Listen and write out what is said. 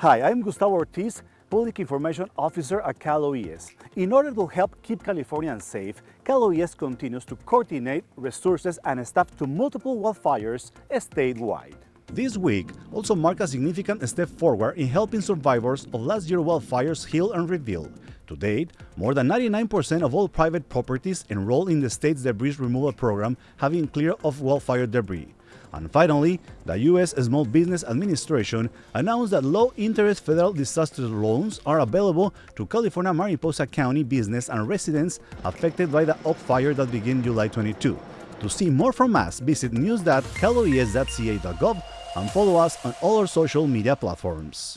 Hi, I'm Gustavo Ortiz, Public Information Officer at Cal OES. In order to help keep Californians safe, Cal OES continues to coordinate resources and staff to multiple wildfires statewide. This week also marked a significant step forward in helping survivors of last year's wildfires heal and rebuild. To date, more than 99% of all private properties enrolled in the state's debris removal program have been cleared of wildfire debris. And finally, the U.S. Small Business Administration announced that low-interest federal disaster loans are available to California Mariposa County business and residents affected by the Oak fire that began July 22. To see more from us, visit news.caloes.ca.gov and follow us on all our social media platforms.